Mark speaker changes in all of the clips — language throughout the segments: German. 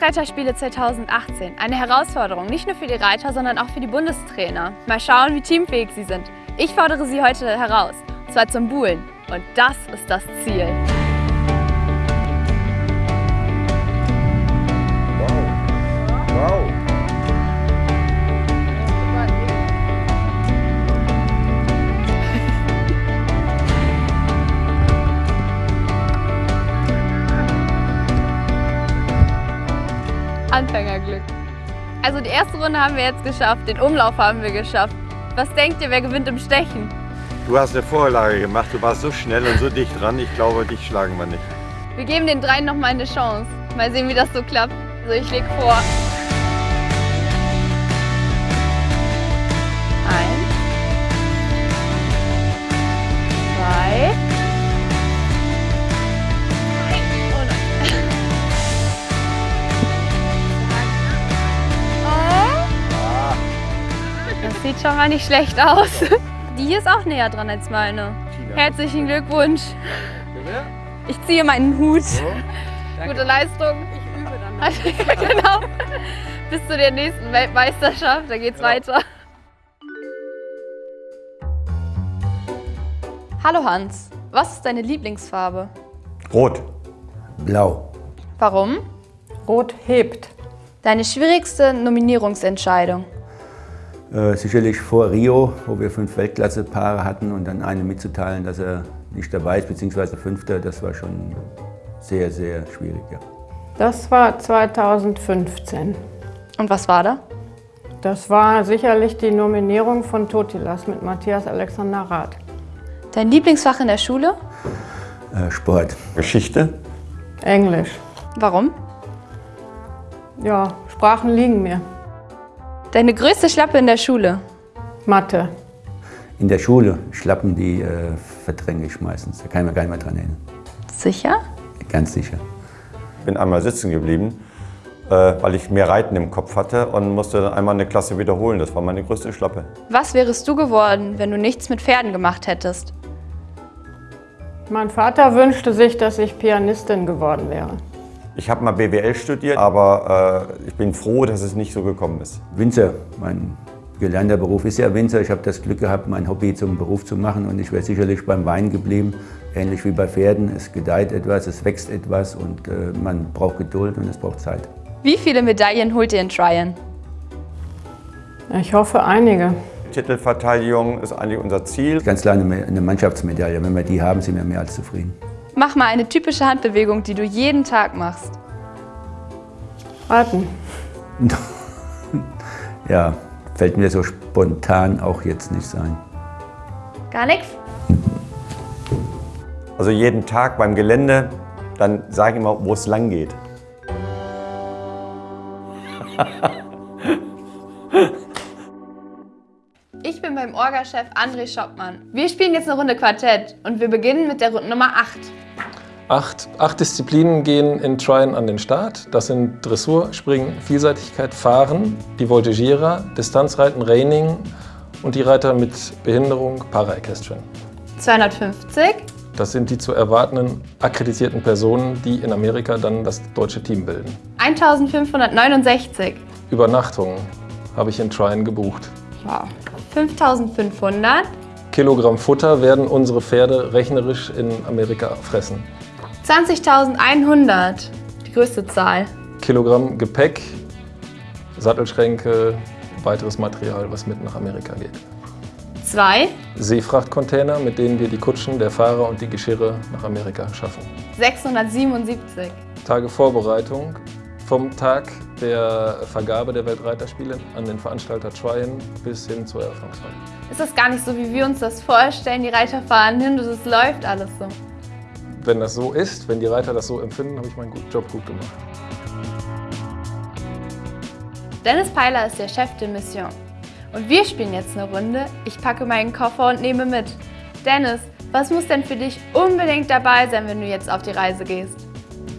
Speaker 1: Weltreiterspiele 2018. Eine Herausforderung, nicht nur für die Reiter, sondern auch für die Bundestrainer. Mal schauen, wie teamfähig sie sind. Ich fordere sie heute heraus, und zwar zum Buhlen. Und das ist das Ziel. Anfängerglück. Also die erste Runde haben wir jetzt geschafft, den Umlauf haben wir geschafft. Was denkt ihr, wer gewinnt im Stechen?
Speaker 2: Du hast eine Vorlage gemacht, du warst so schnell und so dicht dran, ich glaube, dich schlagen wir nicht.
Speaker 1: Wir geben den dreien noch mal eine Chance. Mal sehen, wie das so klappt. Also ich leg vor. Eins. Zwei. Sieht schon mal nicht schlecht aus. Die hier ist auch näher dran als meine. Herzlichen Glückwunsch. Ich ziehe meinen Hut. Gute Leistung. Ich übe dann. genau. Bis zu der nächsten Weltmeisterschaft, da geht's weiter. Hallo Hans, was ist deine Lieblingsfarbe?
Speaker 2: Rot.
Speaker 3: Blau.
Speaker 1: Warum?
Speaker 4: Rot hebt.
Speaker 1: Deine schwierigste Nominierungsentscheidung?
Speaker 3: Äh, sicherlich vor Rio, wo wir fünf Weltklasse-Paare hatten und dann einem mitzuteilen, dass er nicht dabei ist, beziehungsweise Fünfter, das war schon sehr, sehr schwierig. Ja.
Speaker 4: Das war 2015.
Speaker 1: Und was war da?
Speaker 4: Das war sicherlich die Nominierung von Totilas mit Matthias Alexander Rath.
Speaker 1: Dein Lieblingsfach in der Schule?
Speaker 3: Äh, Sport.
Speaker 2: Geschichte?
Speaker 4: Englisch.
Speaker 1: Warum?
Speaker 4: Ja, Sprachen liegen mir.
Speaker 1: Deine größte Schlappe in der Schule?
Speaker 4: Mathe.
Speaker 3: In der Schule, Schlappen, die äh, verdränge ich meistens. Da kann ich mir gar nicht mehr dran erinnern.
Speaker 1: Sicher?
Speaker 3: Ganz sicher.
Speaker 2: Bin einmal sitzen geblieben, äh, weil ich mehr Reiten im Kopf hatte und musste dann einmal eine Klasse wiederholen. Das war meine größte Schlappe.
Speaker 1: Was wärest du geworden, wenn du nichts mit Pferden gemacht hättest?
Speaker 4: Mein Vater wünschte sich, dass ich Pianistin geworden wäre.
Speaker 2: Ich habe mal BWL studiert, aber äh, ich bin froh, dass es nicht so gekommen ist.
Speaker 3: Winzer, mein gelernter Beruf ist ja Winzer. Ich habe das Glück gehabt, mein Hobby zum Beruf zu machen und ich wäre sicherlich beim Wein geblieben. Ähnlich wie bei Pferden. Es gedeiht etwas, es wächst etwas und äh, man braucht Geduld und es braucht Zeit.
Speaker 1: Wie viele Medaillen holt ihr in Tryon?
Speaker 4: Ich hoffe einige.
Speaker 2: Titelverteidigung ist eigentlich unser Ziel.
Speaker 3: Ganz klar eine, eine Mannschaftsmedaille. Wenn wir die haben, sind wir mehr als zufrieden.
Speaker 1: Mach mal eine typische Handbewegung, die du jeden Tag machst.
Speaker 4: Raten.
Speaker 3: ja, fällt mir so spontan auch jetzt nicht ein.
Speaker 1: Gar nichts?
Speaker 2: Also jeden Tag beim Gelände, dann sage ich immer, wo es lang geht.
Speaker 1: Bin beim Orga-Chef André Schoppmann. Wir spielen jetzt eine Runde Quartett und wir beginnen mit der Runde Nummer 8.
Speaker 5: Acht, acht Disziplinen gehen in Tryon an den Start. Das sind Dressur, Springen, Vielseitigkeit, Fahren, die Voltigierer, Distanzreiten, Reining und die Reiter mit Behinderung, Para-Equestrian.
Speaker 1: 250,
Speaker 5: Das sind die zu erwartenden akkreditierten Personen, die in Amerika dann das deutsche Team bilden.
Speaker 1: 1569,
Speaker 5: Übernachtungen habe ich in Tryon gebucht.
Speaker 1: wow. 5500,
Speaker 5: Kilogramm Futter werden unsere Pferde rechnerisch in Amerika fressen.
Speaker 1: 20.100, die größte Zahl.
Speaker 5: Kilogramm Gepäck, Sattelschränke, weiteres Material, was mit nach Amerika geht.
Speaker 1: 2,
Speaker 5: Seefrachtcontainer, mit denen wir die Kutschen der Fahrer und die Geschirre nach Amerika schaffen.
Speaker 1: 677,
Speaker 5: Tage Vorbereitung vom Tag der Vergabe der Weltreiterspiele an den Veranstalter Tryon bis hin zur Eröffnungsfeier.
Speaker 1: ist das gar nicht so, wie wir uns das vorstellen. Die Reiter fahren hin und es läuft alles so.
Speaker 5: Wenn das so ist, wenn die Reiter das so empfinden, habe ich meinen Job gut gemacht.
Speaker 1: Dennis Peiler ist der Chef de Mission. Und wir spielen jetzt eine Runde. Ich packe meinen Koffer und nehme mit. Dennis, was muss denn für dich unbedingt dabei sein, wenn du jetzt auf die Reise gehst?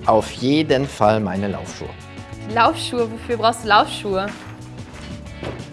Speaker 6: Auf jeden Fall meine Laufschuhe.
Speaker 1: Laufschuhe, wofür brauchst du Laufschuhe?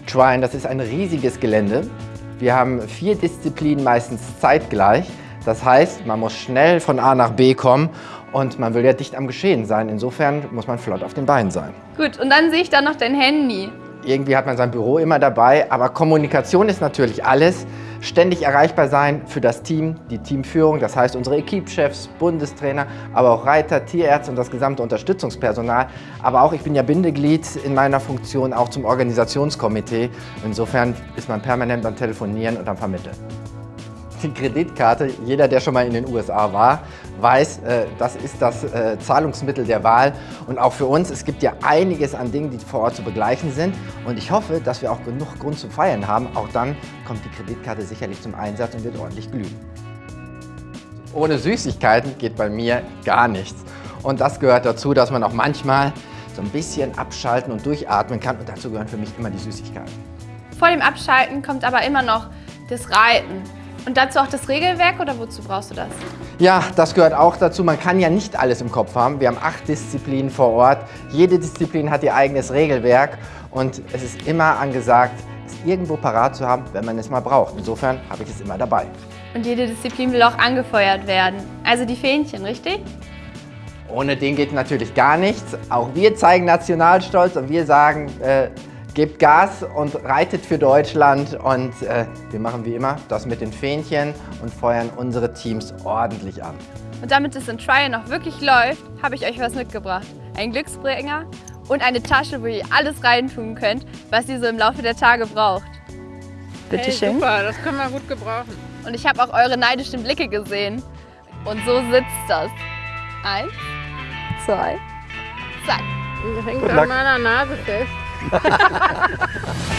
Speaker 6: Trine, das ist ein riesiges Gelände. Wir haben vier Disziplinen meistens zeitgleich. Das heißt, man muss schnell von A nach B kommen und man will ja dicht am Geschehen sein. Insofern muss man flott auf den Beinen sein.
Speaker 1: Gut, und dann sehe ich da noch dein Handy.
Speaker 6: Irgendwie hat man sein Büro immer dabei, aber Kommunikation ist natürlich alles. Ständig erreichbar sein für das Team, die Teamführung, das heißt unsere Equipchefs, Bundestrainer, aber auch Reiter, Tierärzte und das gesamte Unterstützungspersonal. Aber auch, ich bin ja Bindeglied in meiner Funktion auch zum Organisationskomitee. Insofern ist man permanent am Telefonieren und am Vermitteln die Kreditkarte. Jeder, der schon mal in den USA war, weiß, äh, das ist das äh, Zahlungsmittel der Wahl. Und auch für uns, es gibt ja einiges an Dingen, die vor Ort zu begleichen sind. Und ich hoffe, dass wir auch genug Grund zum Feiern haben. Auch dann kommt die Kreditkarte sicherlich zum Einsatz und wird ordentlich glühen. Ohne Süßigkeiten geht bei mir gar nichts. Und das gehört dazu, dass man auch manchmal so ein bisschen abschalten und durchatmen kann. Und dazu gehören für mich immer die Süßigkeiten.
Speaker 1: Vor dem Abschalten kommt aber immer noch das Reiten. Und dazu auch das Regelwerk oder wozu brauchst du das?
Speaker 6: Ja, das gehört auch dazu. Man kann ja nicht alles im Kopf haben. Wir haben acht Disziplinen vor Ort. Jede Disziplin hat ihr eigenes Regelwerk und es ist immer angesagt, es irgendwo parat zu haben, wenn man es mal braucht. Insofern habe ich es immer dabei.
Speaker 1: Und jede Disziplin will auch angefeuert werden. Also die Fähnchen, richtig?
Speaker 6: Ohne den geht natürlich gar nichts. Auch wir zeigen Nationalstolz und wir sagen, äh, gebt Gas und reitet für Deutschland und äh, wir machen wie immer das mit den Fähnchen und feuern unsere Teams ordentlich an.
Speaker 1: Und damit es in Trial noch wirklich läuft, habe ich euch was mitgebracht. Ein Glücksbringer und eine Tasche, wo ihr alles reintun könnt, was ihr so im Laufe der Tage braucht. Bitte
Speaker 4: Hey,
Speaker 1: schön.
Speaker 4: super, das können wir gut gebrauchen.
Speaker 1: Und ich habe auch eure neidischen Blicke gesehen. Und so sitzt das. Eins, zwei, zack.
Speaker 4: Das hängt an meiner Nase fest. Ha ha ha ha!